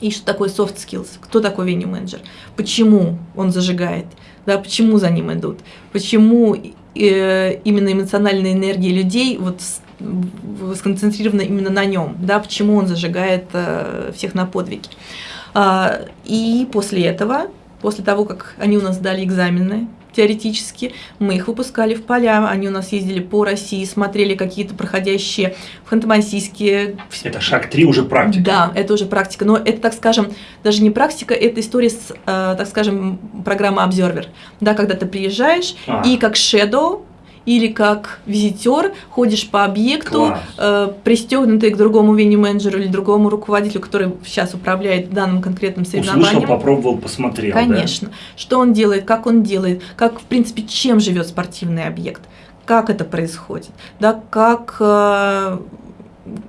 Speaker 2: И что такое soft skills, кто такой venue менеджер, почему он зажигает, да, почему за ним идут, почему э, именно эмоциональная энергия людей вот сконцентрирована именно на нем, да, почему он зажигает э, всех на подвиги. А, и после этого, после того, как они у нас сдали экзамены теоретически, мы их выпускали в поля, они у нас ездили по России, смотрели какие-то проходящие в Ханты-Мансийске,
Speaker 1: Это шаг три уже практика.
Speaker 2: да, это уже практика. Но это, так скажем, даже не практика, это история с, э, так скажем, программа Observer. Да, когда ты приезжаешь
Speaker 1: А.
Speaker 2: и как shadow или как визитер ходишь по объекту, э, пристегнутый к другому вини-менеджеру или другому руководителю, который сейчас управляет данным конкретным
Speaker 1: Услышал,
Speaker 2: соревнованием.
Speaker 1: попробовал, посмотрел. да?
Speaker 2: Конечно. Что он делает, как он делает, как, в принципе, чем живет спортивный объект, как это происходит, да, как, э,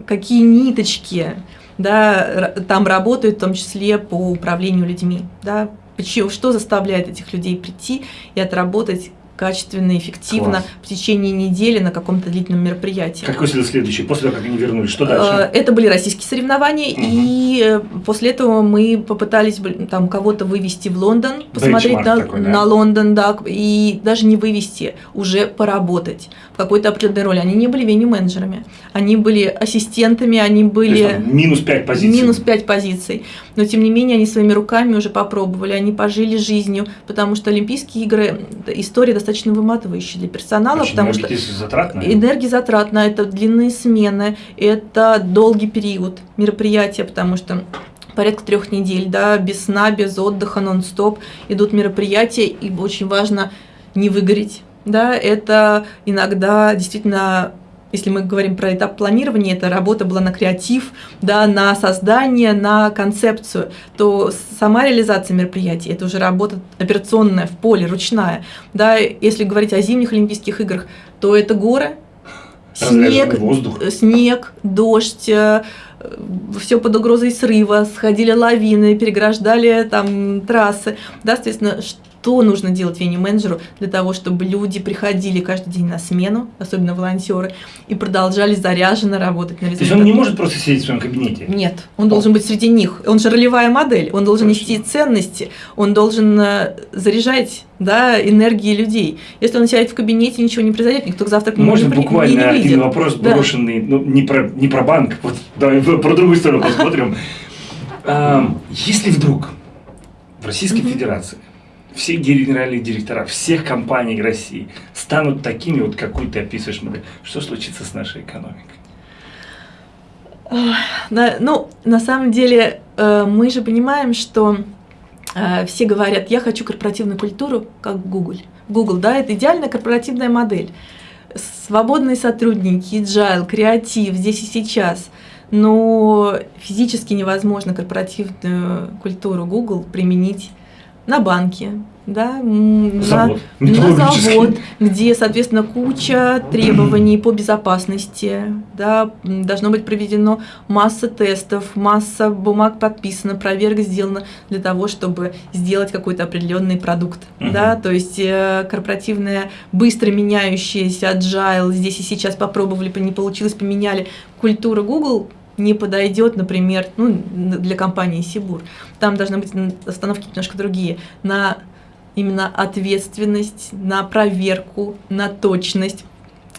Speaker 2: какие ниточки да, там работают, в том числе по управлению людьми. Да, почему, что заставляет этих людей прийти и отработать качественно, эффективно
Speaker 1: Класс.
Speaker 2: в течение недели на каком-то длительном мероприятии.
Speaker 1: Какой следующий? После того, как они вернулись, что
Speaker 2: Э,
Speaker 1: дальше?
Speaker 2: Это были российские соревнования,
Speaker 1: Мгм.
Speaker 2: и э, после этого мы попытались там кого-то вывести в Лондон, посмотреть на,
Speaker 1: такой, да?
Speaker 2: на Лондон, да, и даже не вывести, уже поработать в какой-то определенной роли. Они не были вени-менеджерами, они были ассистентами, они
Speaker 1: То есть
Speaker 2: были
Speaker 1: там минус пять позиций.
Speaker 2: минус 5 позиций. Но тем не менее они своими руками уже попробовали, они пожили жизнью, потому что Олимпийские игры история достаточно выматывающая для персонала,
Speaker 1: Очень
Speaker 2: потому что
Speaker 1: энергозатратно.
Speaker 2: Энергозатратно, это длинные смены, это долгий период мероприятия, потому что порядка трех недель, да, без сна, без отдыха, нон-стоп идут мероприятия, и очень важно не выгореть, да, это иногда действительно если мы говорим про этап планирования, это работа была на креатив, да, на создание, на концепцию, то сама реализация мероприятий – это уже работа операционная в поле, ручная. Да, если говорить о зимних Олимпийских играх, то это горы, снег,
Speaker 1: воздух.
Speaker 2: э, снег, дождь, все под угрозой срыва, сходили лавины, переграждали там трассы. Да, соответственно, что нужно делать вени-менеджеру для того, чтобы люди приходили каждый день на смену, особенно волонтеры, и продолжали заряженно работать на
Speaker 1: То есть
Speaker 2: результат.
Speaker 1: он не может просто сидеть в своем кабинете.
Speaker 2: Нет, он должен быть среди них. Он же ролевая модель, он должен
Speaker 1: Точно.
Speaker 2: нести ценности, он должен э, заряжать да, энергии людей. Если он сядет в кабинете, ничего не произойдет, никто к нему
Speaker 1: Можно
Speaker 2: не,
Speaker 1: буквально
Speaker 2: не, не
Speaker 1: один
Speaker 2: выйдет.
Speaker 1: вопрос
Speaker 2: Да.
Speaker 1: брошенный, ну, не про, не про банк, вот давай про другую сторону посмотрим. Ам, Если вдруг в Российской. Федерации все генеральные директора всех компаний России станут такими, вот какую ты описываешь модель, что случится с нашей экономикой?
Speaker 2: Ну, на самом деле, э, мы же понимаем, что э, все говорят, я хочу корпоративную культуру, как Google. Google, да, это идеальная корпоративная модель. Свободные сотрудники, agile, креатив здесь и сейчас. Но физически невозможно корпоративную культуру Google применить на банке, да,
Speaker 1: завод.
Speaker 2: На, на завод, где, соответственно, куча требований по безопасности, да, должно быть проведено масса тестов, масса бумаг подписана, проверка сделана для того, чтобы сделать какой-то определенный продукт, угу. да, то есть э, корпоративная, быстро меняющаяся agile, здесь и сейчас попробовали, не получилось, поменяли культуру Google, не подойдет, например, ну, для компании Сибур. Там должны быть остановки немножко другие. На именно ответственность, на проверку, на точность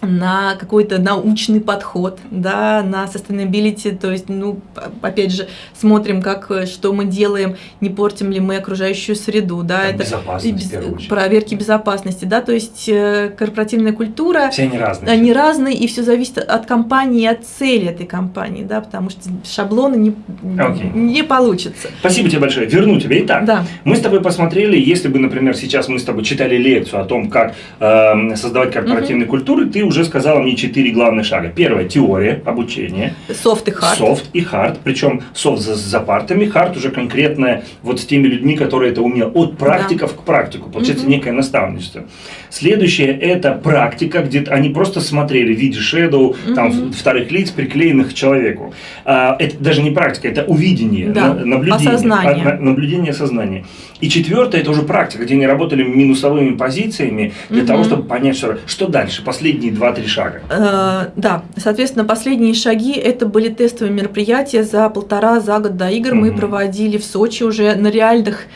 Speaker 2: на какой-то научный подход, да, на sustainability, то есть, ну, опять же, смотрим, как, что мы делаем, не портим ли мы окружающую среду, да,
Speaker 1: Там это без,
Speaker 2: проверки безопасности, да, то есть э, корпоративная культура.
Speaker 1: Все они разные.
Speaker 2: Они разные, и все зависит от компании от цели этой компании, да, потому что шаблоны не, okay. не получится.
Speaker 1: Спасибо тебе большое. Верну тебе. Итак,
Speaker 2: да.
Speaker 1: мы с тобой посмотрели, если бы, например, сейчас мы с тобой читали лекцию о том, как э, создавать корпоративные э культуры, ты уже сказала мне четыре главных шага. Первое – теория, обучение.
Speaker 2: Софт и hard.
Speaker 1: Soft и hard. Причем софт за, за партами, hard уже конкретно вот с теми людьми, которые это умеют. От практиков да. к практику. Получается угу. некое наставничество. Следующее – это практика, где они просто смотрели в виде shadow, угу. там, вторых лиц, приклеенных к человеку. А, это даже не практика, это увидение,
Speaker 2: да.
Speaker 1: наблюдение.
Speaker 2: Осознание.
Speaker 1: А, наблюдение сознания. И четвертое – это уже практика, где они работали минусовыми позициями для угу. того, чтобы понять, что, что дальше, последние два-три шага.
Speaker 2: Э, да, соответственно, последние шаги – это были тестовые мероприятия за полтора, за год до игр. Угу. Мы проводили в Сочи уже на реальных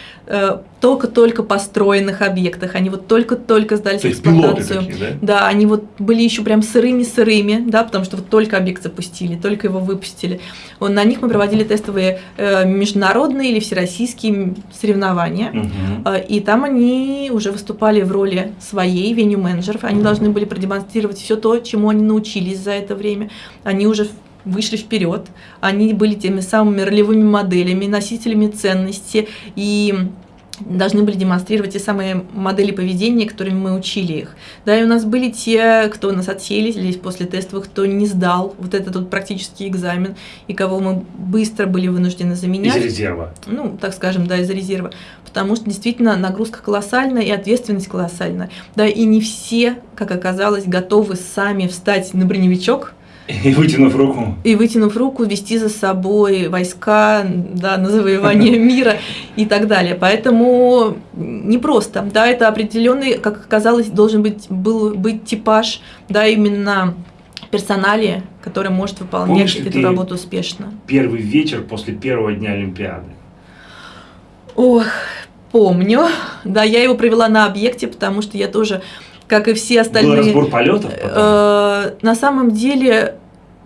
Speaker 2: только-только построенных объектах. Они вот только-только сдались
Speaker 1: в эксплуатацию. Такие, да?
Speaker 2: да, они вот были еще прям сырыми-сырыми, да, потому что вот только объект запустили, только его выпустили. Вот на них мы проводили тестовые э, международные или всероссийские соревнования. Угу. Э, и там они уже выступали в роли своей веню-менеджеров. Они угу. должны были продемонстрировать все то, чему они научились за это время. Они уже вышли вперед, они были теми самыми ролевыми моделями, носителями ценности и должны были демонстрировать те самые модели поведения, которыми мы учили их. Да, и у нас были те, кто нас отселились после тестовых, кто не сдал вот этот вот практический экзамен, и кого мы быстро были вынуждены заменять.
Speaker 1: Из резерва.
Speaker 2: Ну, так скажем, да, из резерва. Потому что действительно нагрузка колоссальная и ответственность колоссальная. Да, и не все, как оказалось, готовы сами встать на броневичок,
Speaker 1: и вытянув руку.
Speaker 2: И вытянув руку, вести за собой войска да, на завоевание мира и так далее. Поэтому непросто. Да, это определенный, как оказалось, должен быть, был быть типаж, да, именно персонале, который может выполнять Помнишь эту работу успешно.
Speaker 1: Первый вечер после первого дня Олимпиады.
Speaker 2: Ох, помню. Да, я его провела на объекте, потому что я тоже как и все остальные. Был
Speaker 1: разбор полетов?
Speaker 2: Э, на самом деле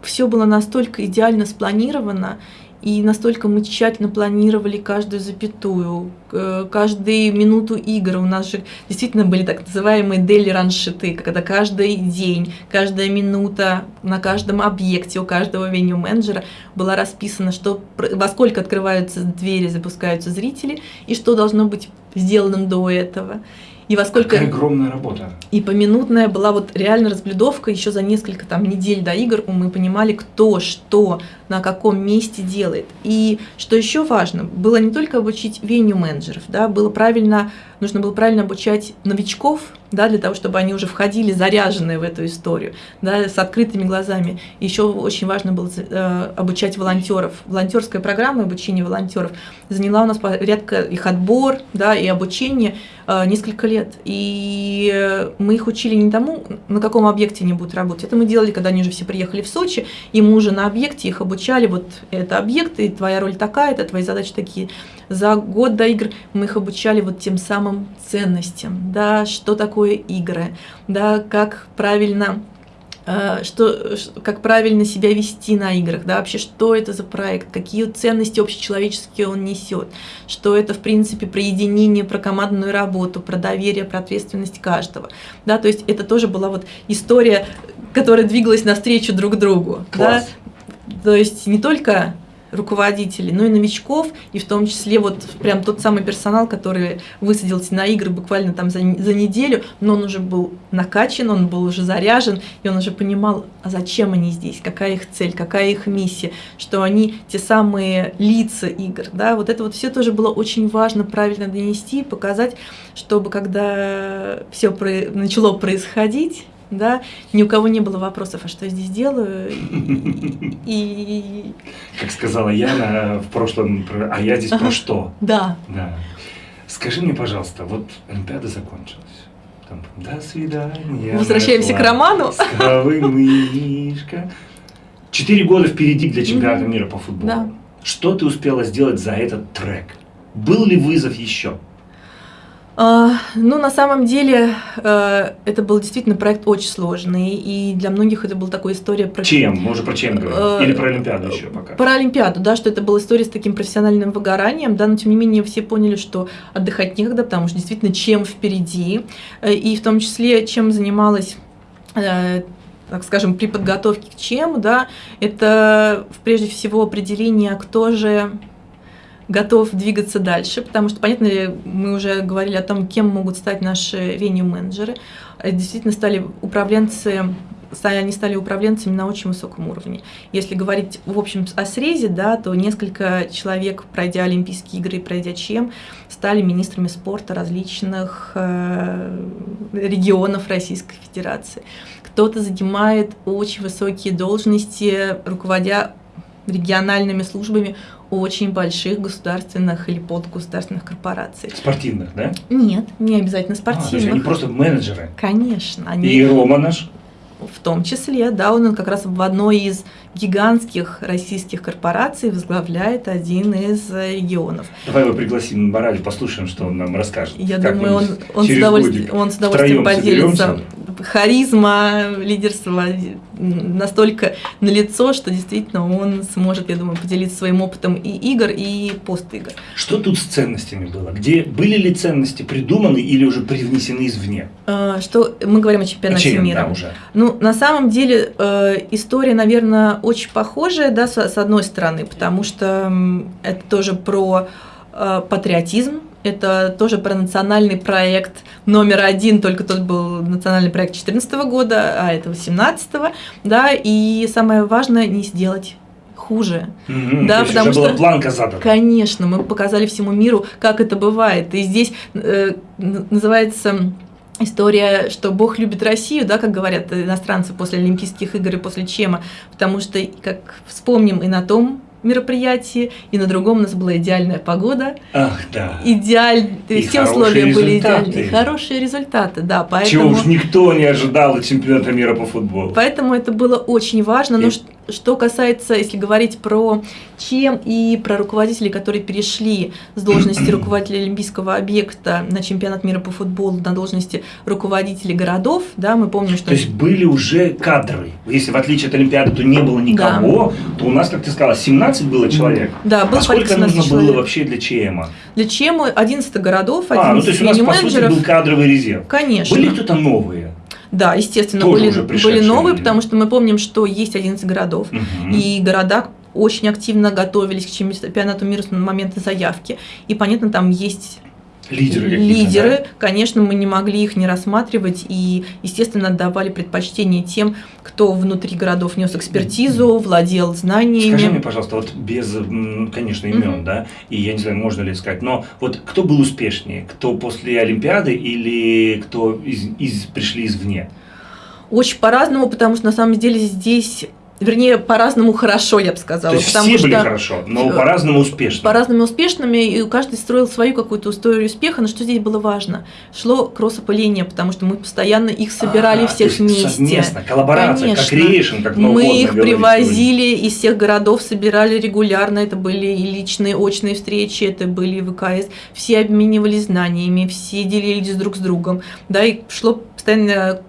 Speaker 2: все было настолько идеально спланировано, и настолько мы тщательно планировали каждую запятую, каждую минуту игр. У нас же действительно были так называемые дели раншиты, когда каждый день, каждая минута на каждом объекте у каждого веню-менеджера была расписана, что, во сколько открываются двери, запускаются зрители, и что должно быть сделано до этого и во сколько...
Speaker 1: Какая огромная работа.
Speaker 2: И поминутная была вот реально разблюдовка еще за несколько там недель до игр, мы понимали, кто что на каком месте делает. И что еще важно, было не только обучить веню менеджеров, да, было правильно, нужно было правильно обучать новичков, да, для того, чтобы они уже входили заряженные в эту историю, да, с открытыми глазами. Еще очень важно было э, обучать волонтеров. Волонтерская программа обучения волонтеров заняла у нас порядка их отбор, да, и обучение э, несколько лет. И мы их учили не тому, на каком объекте они будут работать. Это мы делали, когда они уже все приехали в Сочи, и мы уже на объекте их обучали, вот это объекты, твоя роль такая, это твои задачи такие. За год до игр мы их обучали вот тем самым ценностям, да, что такое игры, да, как правильно Э, что, как правильно себя вести на играх, да, вообще, что это за проект, какие ценности общечеловеческие он несет, что это, в принципе, про единение, про командную работу, про доверие, про ответственность каждого, да, то есть это тоже была вот история, которая двигалась навстречу друг другу,
Speaker 1: Класс.
Speaker 2: да, то есть не только руководителей, но и новичков, и в том числе вот прям тот самый персонал, который высадился на игры буквально там за, за неделю, но он уже был накачан, он был уже заряжен, и он уже понимал, а зачем они здесь, какая их цель, какая их миссия, что они те самые лица игр, да, вот это вот все тоже было очень важно правильно донести, показать, чтобы когда все про... начало происходить, да, ни у кого не было вопросов, а что я здесь делаю, и...
Speaker 1: Как сказала Яна в прошлом, а я здесь про что?
Speaker 2: Да.
Speaker 1: Да. Скажи мне, пожалуйста, вот Олимпиада закончилась. Там, до свидания.
Speaker 2: Возвращаемся к роману.
Speaker 1: мышка. Четыре года впереди для чемпионата мира по футболу.
Speaker 2: Да.
Speaker 1: Что ты успела сделать за этот трек? Был ли вызов еще?
Speaker 2: А, ну, на самом деле, э, это был действительно проект очень сложный, и для многих это была такая история про...
Speaker 1: Чем? Уже про чем говорим?
Speaker 2: Э,
Speaker 1: Или про Олимпиаду еще пока?
Speaker 2: Про Олимпиаду, да, что это была история с таким профессиональным выгоранием, да, но тем не менее все поняли, что отдыхать некогда, потому что действительно чем впереди, э, и в том числе чем занималась так скажем, при подготовке к чем, да, это прежде всего определение, кто же готов двигаться дальше, потому что, понятно, мы уже говорили о том, кем могут стать наши веню-менеджеры. Действительно стали управленцы они стали управленцами на очень высоком уровне. Если говорить в общем о срезе, да, то несколько человек, пройдя Олимпийские игры и пройдя ЧЕМ, стали министрами спорта различных э, регионов Российской Федерации. Кто-то занимает очень высокие должности, руководя региональными службами очень больших государственных или подгосударственных корпораций.
Speaker 1: Спортивных, да?
Speaker 2: Нет, не обязательно спортивных. А, то есть
Speaker 1: они просто менеджеры?
Speaker 2: Конечно. Они...
Speaker 1: И Рома наш?
Speaker 2: В том числе, да, он как раз в одной из гигантских российских корпораций возглавляет один из регионов.
Speaker 1: Давай его пригласим на Барале, послушаем, что он нам расскажет.
Speaker 2: Я думаю, он, он, с удовольствием, он с удовольствием поделится. Соберемся харизма, лидерство настолько налицо, что действительно он сможет, я думаю, поделиться своим опытом и игр, и пост-игр.
Speaker 1: Что тут с ценностями было? Где были ли ценности придуманы или уже привнесены извне?
Speaker 2: А, что мы говорим о чемпионате
Speaker 1: о чем,
Speaker 2: мира.
Speaker 1: Да, уже.
Speaker 2: Ну, на самом деле, э, история, наверное, очень похожая, да, с, одной стороны, потому что это тоже про э, патриотизм, это тоже про национальный проект номер один, только тот был национальный проект 2014 года, а это 2018, да, и самое важное не сделать хуже.
Speaker 1: Mm-hmm, да, потому уже что была планка задана.
Speaker 2: Конечно, мы показали всему миру, как это бывает. И здесь э, называется история, что Бог любит Россию, да, как говорят иностранцы после Олимпийских игр и после Чема, потому что, как вспомним и на том мероприятии, и на другом у нас была идеальная погода.
Speaker 1: Ах, да.
Speaker 2: Идеаль... И все условия были идеальные. Хорошие результаты, да. Поэтому... Чего
Speaker 1: уж никто не ожидал от чемпионата мира по футболу.
Speaker 2: Поэтому это было очень важно. И... Но что касается, если говорить про чем и про руководителей, которые перешли с должности руководителя Олимпийского объекта на чемпионат мира по футболу на должности руководителей городов, да, мы помним, что...
Speaker 1: То есть были уже кадры. Если в отличие от Олимпиады, то не было никого, да. то у нас, как ты сказала, 17 было человек.
Speaker 2: Да, было
Speaker 1: а сколько нужно человек. было вообще для ЧМа?
Speaker 2: Для ЧМа 11 городов, 11
Speaker 1: а, ну то есть у нас, по сути, был кадровый резерв.
Speaker 2: Конечно.
Speaker 1: Были кто-то новые?
Speaker 2: Да, естественно, были, были новые, потому что мы помним, что есть 11 городов, угу. и города очень активно готовились к чемпионату мира с момента заявки. И, понятно, там есть
Speaker 1: Лидеры,
Speaker 2: лидеры
Speaker 1: да?
Speaker 2: конечно, мы не могли их не рассматривать и, естественно, отдавали предпочтение тем, кто внутри городов нес экспертизу, владел знаниями.
Speaker 1: Скажи мне, пожалуйста, вот без, конечно, имен, mm-hmm. да, и я не знаю, можно ли сказать, но вот кто был успешнее, кто после Олимпиады или кто из, из, пришли извне?
Speaker 2: Очень по-разному, потому что на самом деле здесь вернее, по-разному хорошо, я бы сказала.
Speaker 1: То есть
Speaker 2: потому
Speaker 1: все
Speaker 2: что
Speaker 1: были хорошо, но по-разному успешными.
Speaker 2: По-разному успешными, и каждый строил свою какую-то историю успеха, но что здесь было важно? Шло кросс-опыление, потому что мы постоянно их собирали а, всех вместе.
Speaker 1: Совместно, коллаборация,
Speaker 2: Конечно.
Speaker 1: как creation, как
Speaker 2: Мы их привозили из всех городов, собирали регулярно, это были и личные, очные встречи, это были и ВКС, все обменивались знаниями, все делились друг с другом, да, и шло постоянно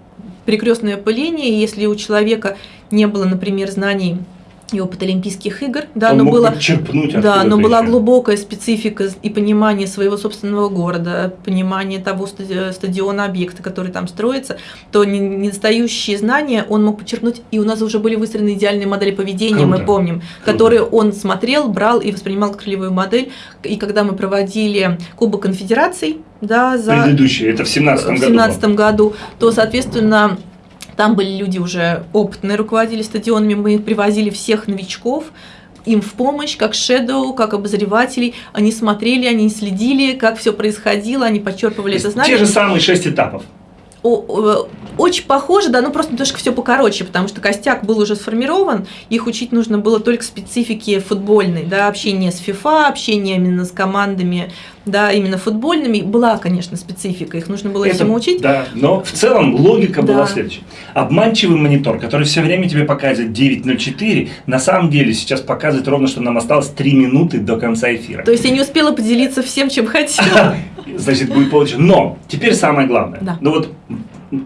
Speaker 2: перекрестное пыление, если у человека не было, например, знаний и опыт Олимпийских игр, да,
Speaker 1: Он
Speaker 2: но
Speaker 1: мог
Speaker 2: было, да, но была
Speaker 1: еще.
Speaker 2: глубокая специфика и понимание своего собственного города, понимание того стади- стадиона, объекта, который там строится, то не- недостающие знания он мог подчеркнуть, и у нас уже были выстроены идеальные модели поведения, мы
Speaker 1: Круто.
Speaker 2: помним,
Speaker 1: Круто.
Speaker 2: которые он смотрел, брал и воспринимал как ролевую модель. И когда мы проводили Кубок конфедераций, да, за
Speaker 1: Предыдущий, это в 17
Speaker 2: в
Speaker 1: году.
Speaker 2: 2017 году, то, соответственно, там были люди уже опытные, руководили стадионами, мы привозили всех новичков, им в помощь, как шедоу, как обозревателей. Они смотрели, они следили, как все происходило, они подчерпывали
Speaker 1: То
Speaker 2: это знание.
Speaker 1: Те же самые шесть этапов.
Speaker 2: Очень похоже, да, но просто немножко все покороче, потому что костяк был уже сформирован, их учить нужно было только специфике футбольной, да, общение с FIFA, общение именно с командами, да, именно футбольными. Была, конечно, специфика, их нужно было
Speaker 1: Это-
Speaker 2: всему учить.
Speaker 1: Да, но в целом логика была
Speaker 2: Да.
Speaker 1: следующая. Обманчивый монитор, который все время тебе показывает 9.04, на самом деле сейчас показывает ровно, что нам осталось 3 минуты до конца эфира.
Speaker 2: То есть я не успела поделиться всем, чем хотела.
Speaker 1: Значит, будет получше. Но теперь самое главное.
Speaker 2: Да.
Speaker 1: Ну вот,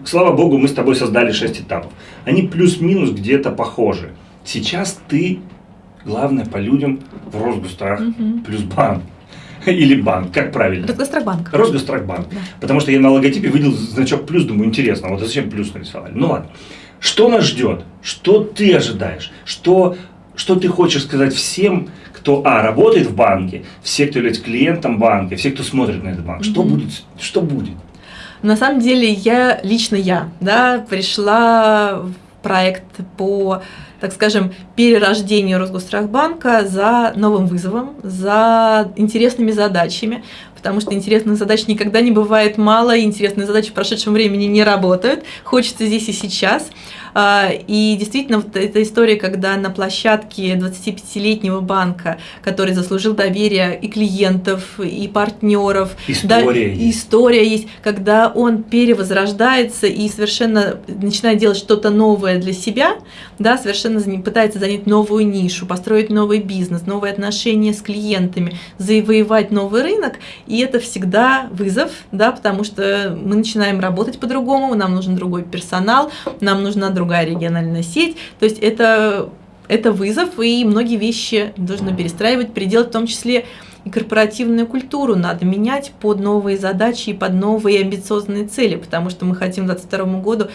Speaker 1: слава богу, мы с тобой создали 6 этапов. Они плюс-минус где-то похожи. Сейчас ты, главное, по людям в Росгострах
Speaker 2: Мгм.
Speaker 1: плюс банк. Или банк, как правильно?
Speaker 2: Росгострахбанк.
Speaker 1: Росгострахбанк.
Speaker 2: Да.
Speaker 1: Потому что я на логотипе видел значок плюс, думаю, интересно, вот зачем плюс нарисовали? Ну ладно. Что нас ждет? Что ты ожидаешь? Что, что ты хочешь сказать всем, кто, а, работает в банке, все, кто является клиентом банка, все, кто смотрит на этот банк? Что
Speaker 2: Мгм.
Speaker 1: будет? Что будет?
Speaker 2: На самом деле, я, лично я, да, пришла проект по, так скажем, перерождению Росгострахбанка за новым вызовом, за интересными задачами, потому что интересных задач никогда не бывает мало, и интересные задачи в прошедшем времени не работают. Хочется здесь и сейчас. А, И действительно, вот эта история, когда на площадке 25-летнего банка, который заслужил доверие и клиентов, и партнеров, да,
Speaker 1: История
Speaker 2: и
Speaker 1: есть.
Speaker 2: история есть, когда он перевозрождается и совершенно начинает делать что-то новое для себя, да, совершенно пытается занять новую нишу, построить новый бизнес, новые отношения с клиентами, завоевать новый рынок, и это всегда вызов, да, потому что мы начинаем работать по-другому, нам нужен другой персонал, нам нужна другая региональная сеть, то есть это это вызов, и многие вещи нужно перестраивать, переделать, в том числе и корпоративную культуру надо менять под новые задачи и под новые амбициозные цели, потому что мы хотим к 2022 году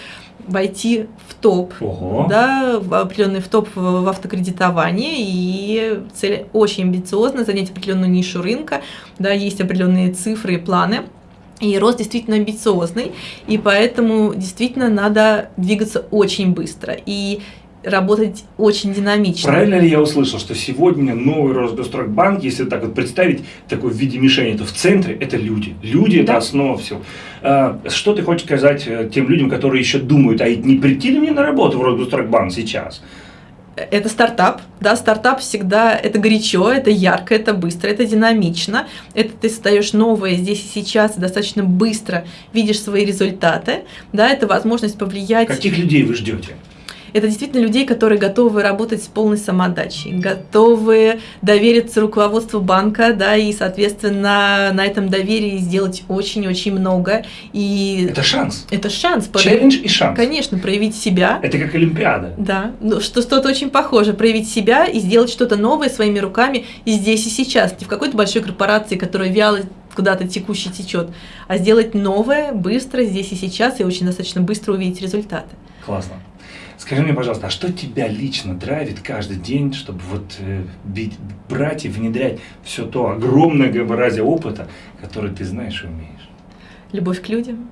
Speaker 2: войти в топ,
Speaker 1: Ого.
Speaker 2: да, в определенный в топ в автокредитовании, и цель очень амбициозна, занять определенную нишу рынка, да, есть определенные цифры и планы. И рост действительно амбициозный, и поэтому действительно надо двигаться очень быстро и работать очень динамично.
Speaker 1: Правильно ли я услышал, что сегодня новый Росгострахбанк, если так вот представить такой в виде мишени, то в центре это люди. Люди это
Speaker 2: Да.
Speaker 1: основа всего. А, Что ты хочешь сказать э, тем людям, которые еще думают, а не прийти ли мне на работу в Росгострахбанк сейчас?
Speaker 2: Это стартап, да, стартап всегда это горячо, это ярко, это быстро, это динамично, это ты создаешь новое здесь и сейчас, достаточно быстро видишь свои результаты, да, это возможность повлиять.
Speaker 1: Каких людей вы ждете?
Speaker 2: Это действительно людей, которые готовы работать с полной самоотдачей, готовы довериться руководству банка, да, и, соответственно, на этом доверии сделать очень-очень много. И
Speaker 1: Это шанс.
Speaker 2: это шанс,
Speaker 1: Челлендж и шанс.
Speaker 2: конечно, проявить себя.
Speaker 1: Это как Олимпиада.
Speaker 2: Да, ну, что что-то очень похоже, проявить себя и сделать что-то новое своими руками и здесь и сейчас, не в какой-то большой корпорации, которая вяло куда-то текуще течет, а сделать новое, быстро, здесь и сейчас, и очень достаточно быстро увидеть результаты.
Speaker 1: Классно. Скажи мне, пожалуйста, а что тебя лично драйвит каждый день, чтобы вот э, бить- брать и внедрять все то огромное многообразие опыта, который ты знаешь и умеешь?
Speaker 2: Любовь к людям.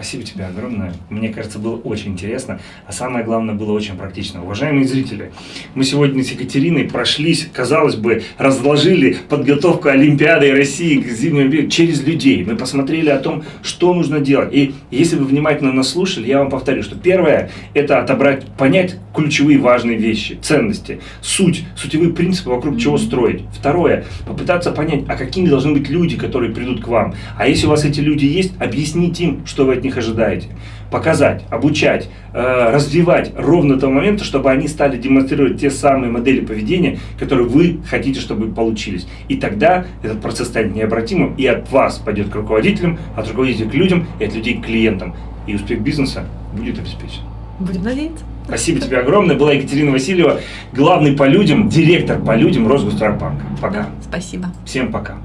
Speaker 1: Спасибо тебе огромное. Мне кажется, было очень интересно, а самое главное, было очень практично. Уважаемые зрители, мы сегодня с Екатериной прошлись, казалось бы, разложили подготовку Олимпиады России к зимнему Олимпиаде через людей. Мы посмотрели о том, что нужно делать. И если вы внимательно нас слушали, я вам повторю, что первое – это отобрать, понять ключевые важные вещи, ценности, суть, сутевые принципы, вокруг чего строить. Второе – попытаться понять, а какими должны быть люди, которые придут к вам. А если у вас эти люди есть, объяснить им, что вы от них них ожидаете. Показать, обучать, э, развивать ровно до того момента, чтобы они стали демонстрировать те самые модели поведения, которые вы хотите, чтобы получились. И тогда этот процесс станет необратимым, и от вас пойдет к руководителям, от руководителей к людям, и от людей к клиентам. И успех бизнеса будет обеспечен.
Speaker 2: Будем надеяться.
Speaker 1: Спасибо тебе огромное. Была Екатерина Васильева, главный по людям, директор по людям Росгострахбанка. Пока.
Speaker 2: Да, спасибо.
Speaker 1: Всем пока.